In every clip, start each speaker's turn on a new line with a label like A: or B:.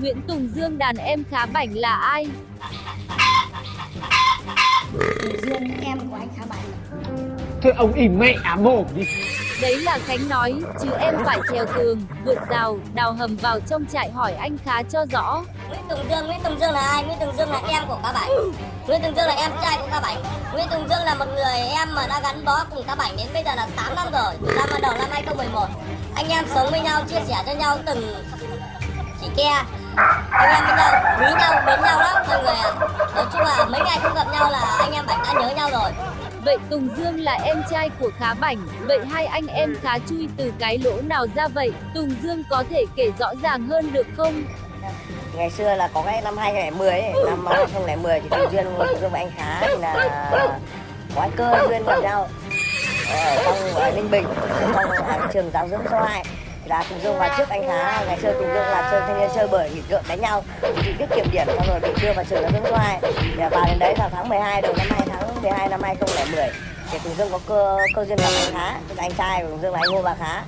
A: Nguyễn Tùng Dương đàn em khá bảnh là ai?
B: Dương em của anh khá bảnh
C: Thôi ông im mẹ mồm đi
A: Đấy là Khánh nói, chứ em phải trèo tường, vượt rào, đào hầm vào trong trại hỏi anh khá cho rõ.
B: Nguyễn Tùng Dương, Nguyễn Tùng Dương là ai? Nguyễn Tùng Dương là em của cá bảnh Nguyễn Tùng Dương là em trai của cá bảnh Nguyễn Tùng Dương là một người em mà đã gắn bó cùng cá bảnh đến bây giờ là 8 năm rồi Từ năm đầu năm 2011 Anh em sống với nhau, chia sẻ cho nhau từng chỉ ke anh em với nhau quý nhau mến nhau lắm mọi người ạ nói chung là mấy ngày không gặp nhau là anh em bạn đã nhớ nhau rồi.
A: Vậy Tùng Dương là em trai của Khá Bảnh, vậy hai anh em khá chui từ cái lỗ nào ra vậy? Tùng Dương có thể kể rõ ràng hơn được không?
D: ngày xưa là có cái năm 2010 ấy, năm 2010 thì Tùng Duyên Tùng Dương và anh Khá thì là có cơ duyên gặp nhau. Ở trong ở Ninh Bình trong trường giáo dưỡng số 2 là Tùng Dương vào trước anh Khá ngày xưa Tùng Dương là chơi thanh niên chơi bởi nghịch ngợm đánh nhau. Thì biết kiểm điểm xong rồi bị đưa vào trường giáo dưỡng số 2 thì là vào đến đấy vào tháng 12 đầu năm 2 tháng 12 năm 2010 thì Tùng Dương có cơ cơ duyên gặp anh Khá tức là anh trai của Tùng Dương là anh Ngô Bà Khá.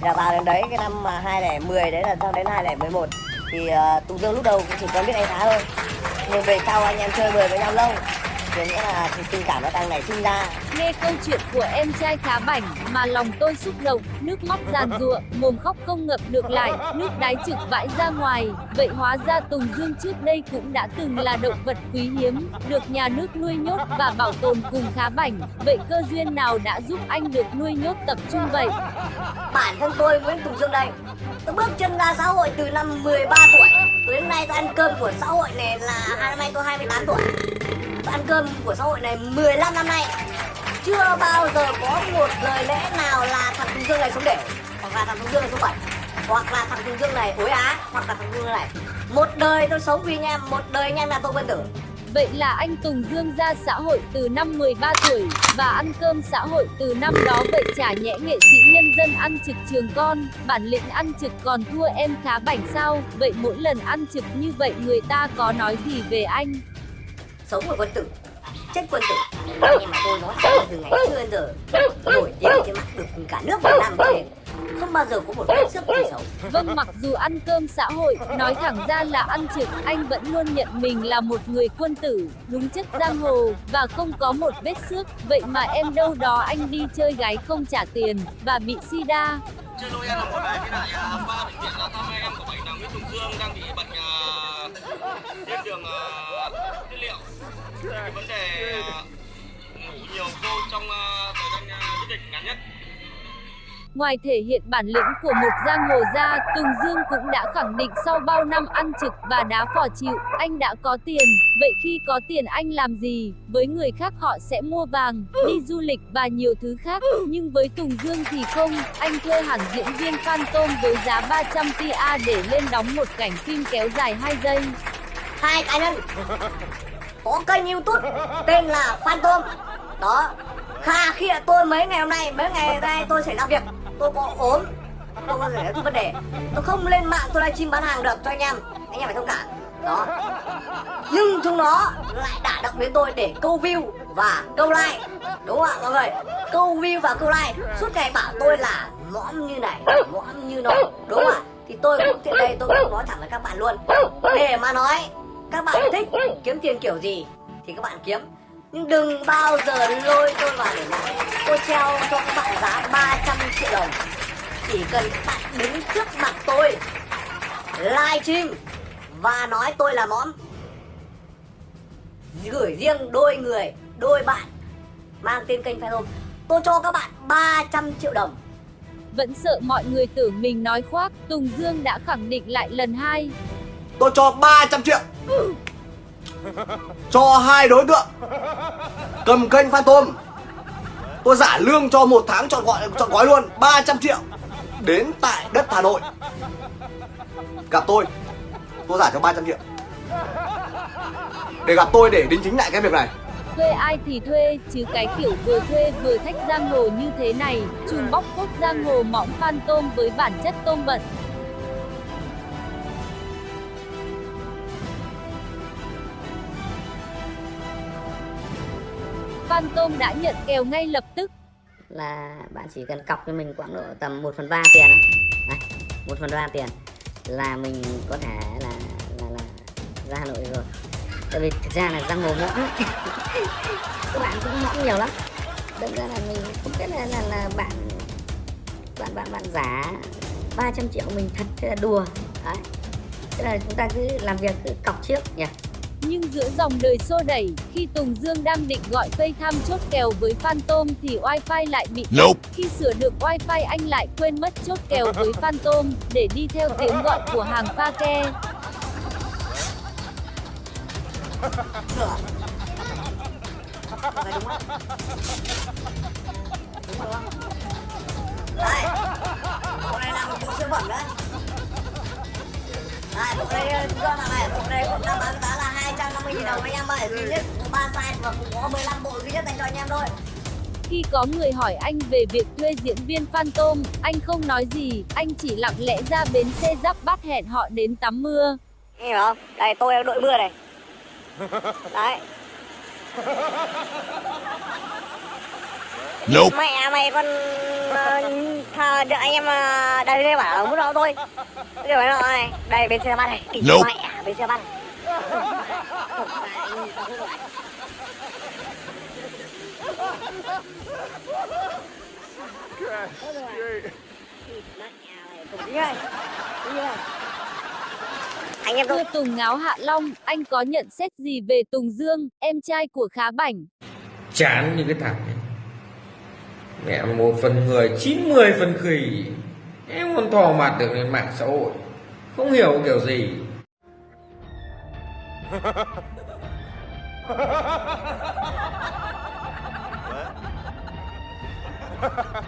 D: Và là vào đến đấy cái năm mà 2010 đấy là sang đến 2011 thì uh, Tùng Dương lúc đầu cũng chỉ quen biết anh Khá thôi. Nhưng về sau anh em chơi bời với nhau lâu thì nghĩa là tình cảm nó càng nảy sinh ra
A: Nghe câu chuyện của em trai Khá Bảnh mà lòng tôi xúc động, nước mắt giàn giụa, mồm khóc không ngập được lại, nước đáy trực vãi ra ngoài. Vậy hóa ra Tùng Dương trước đây cũng đã từng là động vật quý hiếm, được nhà nước nuôi nhốt và bảo tồn cùng Khá Bảnh. Vậy cơ duyên nào đã giúp anh được nuôi nhốt tập trung vậy?
B: bản thân tôi Nguyễn Tùng Dương đây tôi bước chân ra xã hội từ năm 13 tuổi đến nay tôi ăn cơm của xã hội này là năm nay tôi 28 tuổi ăn cơm của xã hội này 15 năm nay. Chưa bao giờ có một lời lẽ nào là thằng Tùng Dương này sống để. Hoặc là thằng Tùng Dương này sống bẩn Hoặc là thằng Tùng Dương này ối á Hoặc là thằng Tùng Dương này Một đời tôi sống vì anh em Một đời anh em là tôi quân tử.
A: Vậy là anh Tùng Dương ra xã hội từ năm 13 tuổi và ăn cơm xã hội từ năm đó vậy chả nhẽ nghệ sĩ nhân dân ăn trực trường con, bản lĩnh ăn trực còn thua em khá bảnh sao? Vậy mỗi lần ăn trực như vậy người ta có nói gì về anh?
B: Sống của quân tử Chết quân tử Nhưng mà tôi nói thẳng là từ ngày xưa đến giờ Nổi tiếng trên mặt được cả nước Việt Nam thế không bao giờ có một vết xước gì xấu
A: Vâng mặc dù ăn cơm xã hội, nói thẳng ra là ăn trực, anh vẫn luôn nhận mình là một người quân tử, đúng chất giang hồ, và không có một vết xước. Vậy mà em đâu đó anh đi chơi gái không trả tiền, và bị sida.
E: Chưa lôi em là một bài với lại à, ba bệnh viện là thăm em của bệnh là Nguyễn Tùng Dương đang bị bệnh uh, viêm đường uh, liệu. Cái vấn đề uh, ngủ nhiều vô trong uh, thời gian uh, dịch ngắn nhất.
A: Ngoài thể hiện bản lĩnh của một giang hồ ra, Tùng Dương cũng đã khẳng định sau bao năm ăn trực và đá phò chịu, anh đã có tiền. Vậy khi có tiền anh làm gì? Với người khác họ sẽ mua vàng, đi du lịch và nhiều thứ khác. Nhưng với Tùng Dương thì không, anh thuê hẳn diễn viên Phan Tôm với giá 300 tia để lên đóng một cảnh phim kéo dài 2 giây.
B: Hai cá nhân có kênh youtube tên là Phantom. Đó Kha khi tôi mấy ngày hôm nay, mấy ngày nay tôi xảy làm việc. Tôi có ốm tôi có thể vấn đề. Tôi không lên mạng tôi livestream bán hàng được cho anh em. Anh em phải thông cảm. Đó. Nhưng chúng nó lại đả động đến tôi để câu view và câu like. Đúng không ạ mọi người? Câu view và câu like. Suốt ngày bảo tôi là mõm như này mõm như nọ. Đúng không ạ? Thì tôi cũng tiện đây tôi cũng nói thẳng với các bạn luôn. Để mà nói các bạn thích kiếm tiền kiểu gì thì các bạn kiếm. Nhưng đừng bao giờ lôi tôi vào để nói tôi treo cho các bạn giá 300 triệu đồng. Chỉ cần các bạn đứng trước mặt tôi live stream và nói tôi là móm gửi riêng đôi người đôi bạn mang tên kênh Phantom tôi cho các bạn 300 triệu đồng.
A: Vẫn sợ mọi người tưởng mình nói khoác, Tùng Dương đã khẳng định lại lần hai.
F: Tôi cho 300 triệu. Cho hai đối tượng. Cầm kênh phan tôm. Tôi giả lương cho một tháng chọn gọi chọn gói luôn 300 triệu. Đến tại đất hà nội. Gặp tôi. Tôi giả cho 300 triệu. Để gặp tôi để đính chính lại cái việc này.
A: Thuê ai thì thuê, chứ cái kiểu vừa thuê vừa thách giang hồ như thế này, trùm bóc phốt giang hồ mỏng phan tôm với bản chất tôm bẩn. Phan Tôm đã nhận kèo ngay lập tức.
G: Là bạn chỉ cần cọc cho mình khoảng độ tầm 1 phần 3 tiền Này, 1 phần 3 tiền. Là mình có thể là ra Hà Nội rồi. Tại vì thực ra là giang hồ mõm các bạn cũng mõm nhiều lắm. Đâm ra là mình không biết là là, là bạn bạn bạn bạn giả 300 triệu mình thật thế là đùa. Đấy. Thế là chúng ta cứ làm việc cứ cọc trước nhỉ.
A: Nhưng giữa dòng đời xô đẩy, khi Tùng Dương đang định gọi FaceTime chốt kèo với Phantom thì wifi lại bị
H: Nope.
A: Khi sửa được wifi anh lại quên mất chốt kèo với Phantom để đi theo tiếng gọi của hàng pha ke.
B: đúng không? Đúng rồi? Đây Bộ này là một bộ siêu phẩm đấy Đây, bộ này con là này, bộ này cũng đang bán giá là 250 000 đồng anh em ơi. Duy nhất có 3 size và cũng có 15 bộ duy nhất dành cho anh em thôi.
A: Khi có người hỏi anh về việc thuê diễn viên Phantom, anh không nói gì, anh chỉ lặng lẽ ra bến xe giáp bát hẹn họ đến tắm mưa.
B: Anh hiểu không? Đây, tôi đang đội mưa này. Đấy.
H: Nope.
B: Mẹ mày con được anh em ờ, đây đây bảo là muốn đâu tôi Bây giờ nó này. Đây bên xe bắt này.
H: Nope.
B: mẹ bên xe bắt này Anh em
A: Thưa Tùng Ngáo Hạ Long, anh có nhận xét gì về Tùng Dương, em trai của Khá Bảnh?
I: chán như cái thằng này mẹ một phần người 90 phần khỉ. Em còn thò mặt được lên mạng xã hội. Không hiểu kiểu gì what?